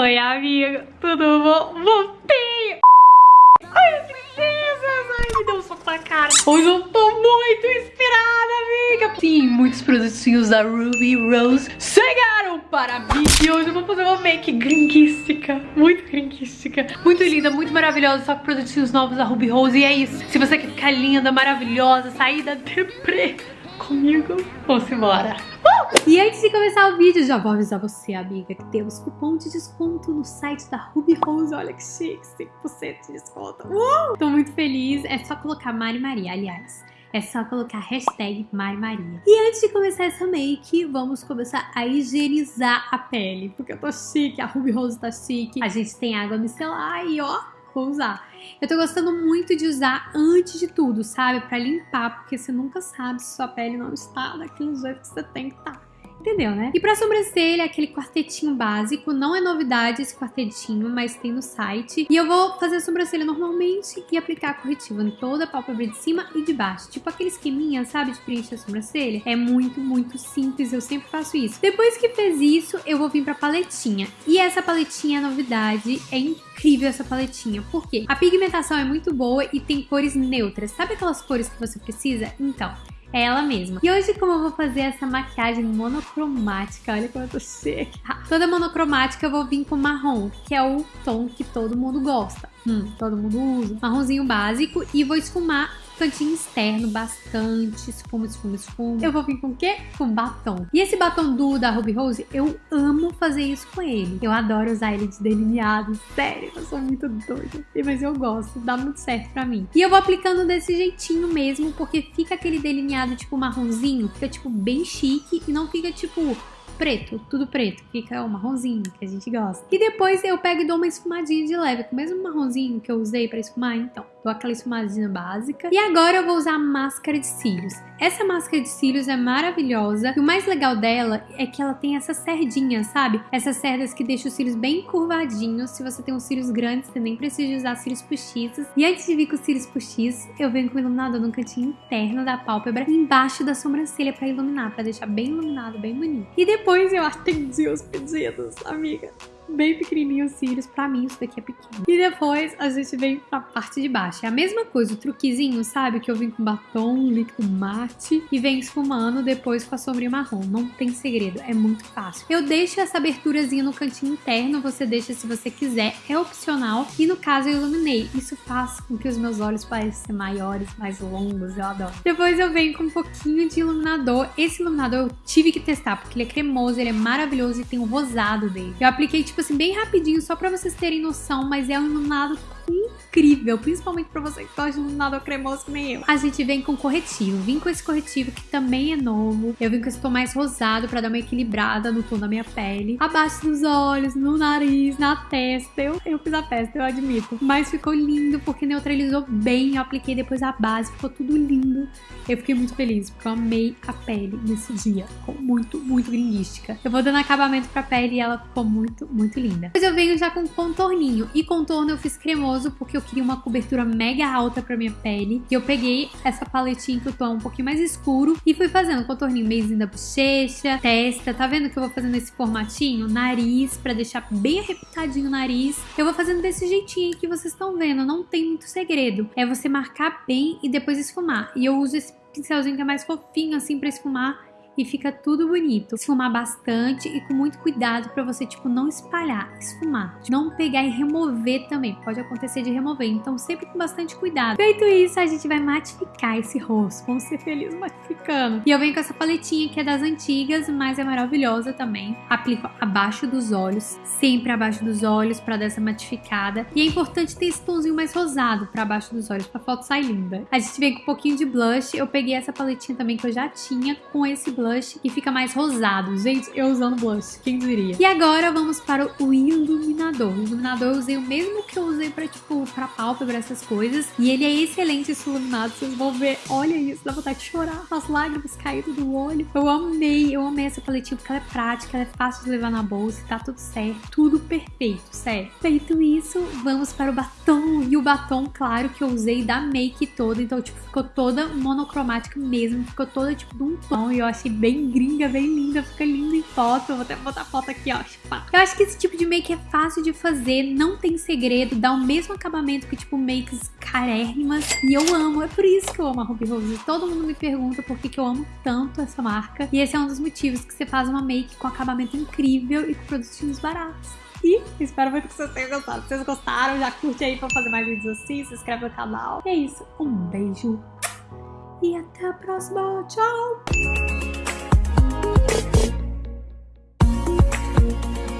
Oi, amiga, tudo bom? Voltei! Ai, princesas! Ai, me deu um soco na cara. Hoje eu tô muito inspirada, amiga. Sim, muitos produtinhos da Ruby Rose chegaram para mim. E hoje eu vou fazer uma make gringuística. Muito gringuística. Muito linda, muito maravilhosa. Só com produtinhos novos da Ruby Rose. E é isso. Se você quer ficar linda, maravilhosa, sair da deprê comigo, vamos embora. E antes de começar o vídeo, já vou avisar você, amiga, que temos cupom de desconto no site da Ruby Rose. Olha que chique, 5% de desconto. Uh! Tô muito feliz. É só colocar Mari Maria, aliás. É só colocar hashtag Mari Maria. E antes de começar essa make, vamos começar a higienizar a pele. Porque eu tô chique, a Ruby Rose tá chique. A gente tem água micelar e ó, vou usar. Eu tô gostando muito de usar antes de tudo, sabe? Pra limpar, porque você nunca sabe se sua pele não está daquele jeito que você tem que estar. Tá. Entendeu, né? E pra sobrancelha, aquele quartetinho básico. Não é novidade esse quartetinho, mas tem no site. E eu vou fazer a sobrancelha normalmente e aplicar corretivo em toda a pálpebra de cima e de baixo. Tipo aquele esqueminha, sabe, de preencher a sobrancelha. É muito, muito simples. Eu sempre faço isso. Depois que fez isso, eu vou vir pra paletinha. E essa paletinha é novidade. É incrível essa paletinha. Por quê? A pigmentação é muito boa e tem cores neutras. Sabe aquelas cores que você precisa? Então, é ela mesma. E hoje, como eu vou fazer essa maquiagem monocromática, olha como eu tô seca. Toda monocromática eu vou vir com marrom, que é o tom que todo mundo gosta. Hum, todo mundo usa. Marronzinho básico e vou esfumar cantinho externo bastante, esfuma, esfuma, esfuma. Eu vou vir com o quê? Com batom. E esse batom do da Ruby Rose, eu amo fazer isso com ele. Eu adoro usar ele de delineado, sério, eu sou muito doida. Mas eu gosto, dá muito certo pra mim. E eu vou aplicando desse jeitinho mesmo, porque fica aquele delineado tipo marronzinho, fica tipo bem chique e não fica tipo preto, tudo preto. Fica o marronzinho que a gente gosta. E depois eu pego e dou uma esfumadinha de leve, com o mesmo marronzinho que eu usei pra esfumar, então. Aquela esfumadinha básica. E agora eu vou usar a máscara de cílios. Essa máscara de cílios é maravilhosa. E o mais legal dela é que ela tem essas cerdinhas, sabe? Essas cerdas que deixam os cílios bem curvadinhos. Se você tem os cílios grandes, você nem precisa usar cílios postiços. E antes de vir com os cílios postiços, eu venho com o iluminador no cantinho interno da pálpebra, embaixo da sobrancelha pra iluminar, pra deixar bem iluminado, bem bonito. E depois eu atendi os pedidos, amiga bem pequenininho os cílios. Pra mim, isso daqui é pequeno. E depois a gente vem pra parte de baixo. É a mesma coisa, o truquezinho, sabe? Que eu vim com batom, líquido mate e vem esfumando depois com a sombrinha marrom. Não tem segredo, é muito fácil. Eu deixo essa aberturazinha no cantinho interno, você deixa se você quiser, é opcional. E no caso eu iluminei. Isso faz com que os meus olhos pareçam maiores, mais longos, eu adoro. Depois eu venho com um pouquinho de iluminador. Esse iluminador eu tive que testar, porque ele é cremoso, ele é maravilhoso e tem o rosado dele. Eu apliquei tipo tipo assim, bem rapidinho, só pra vocês terem noção, mas é um iluminado incrível, principalmente pra você que gosta de iluminador cremoso que nem eu. A gente vem com corretivo, vim com esse corretivo que também é novo, eu vim com esse tom mais rosado pra dar uma equilibrada no tom da minha pele, abaixo dos olhos, no nariz, na testa, eu, eu fiz a testa, eu admito, mas ficou lindo porque neutralizou bem, eu apliquei depois a base, ficou tudo lindo. Eu fiquei muito feliz, porque eu amei a pele nesse dia, ficou muito, muito gringuística. Eu vou dando acabamento pra pele e ela ficou muito muito linda. Depois eu venho já com contorninho. E contorno eu fiz cremoso porque eu queria uma cobertura mega alta pra minha pele. E eu peguei essa paletinha que o tom um pouquinho mais escuro e fui fazendo contorninho meizinho da bochecha, testa. Tá vendo que eu vou fazendo esse formatinho? Nariz, pra deixar bem arrebitadinho o nariz. Eu vou fazendo desse jeitinho que vocês estão vendo. Não tem muito segredo. É você marcar bem e depois esfumar. E eu uso esse pincelzinho que é mais fofinho assim pra esfumar e fica tudo bonito. Esfumar bastante e com muito cuidado para você, tipo, não espalhar, esfumar. Não pegar e remover também, pode acontecer de remover, então sempre com bastante cuidado. Feito isso, a gente vai matificar esse rosto, vamos ser felizes matificando. E eu venho com essa paletinha que é das antigas, mas é maravilhosa também. Aplico abaixo dos olhos, sempre abaixo dos olhos para dar essa matificada. E é importante ter esse tomzinho mais rosado para baixo dos olhos, pra foto sair linda. A gente vem com um pouquinho de blush, eu peguei essa paletinha também que eu já tinha com esse blush blush e fica mais rosado. Gente, eu usando blush, quem diria? E agora vamos para o iluminador. O iluminador eu usei o mesmo que eu usei pra, tipo, pra pálpebra, essas coisas. E ele é excelente esse iluminado, vocês vão ver. Olha isso, dá vontade de chorar. As lágrimas caíram do olho. Eu amei, eu amei essa paletinha porque ela é prática, ela é fácil de levar na bolsa, tá tudo certo. Tudo perfeito, sério. Feito isso, vamos para o batom. E o batom, claro, que eu usei da make toda. Então, tipo, ficou toda monocromática mesmo. Ficou toda, tipo, de um tom. E eu achei bem gringa, bem linda, fica linda em foto. Eu vou até botar foto aqui, ó. Eu acho que esse tipo de make é fácil de fazer, não tem segredo, dá o mesmo acabamento que, tipo, makes carérrimas. E eu amo, é por isso que eu amo a Ruby Rose. Todo mundo me pergunta por que, que eu amo tanto essa marca. E esse é um dos motivos que você faz uma make com acabamento incrível e com produtinhos baratos. E espero muito que vocês tenham gostado. Se vocês gostaram, já curte aí pra fazer mais vídeos assim, se inscreve no canal. E é isso, um beijo e até a próxima. Tchau! ・うん。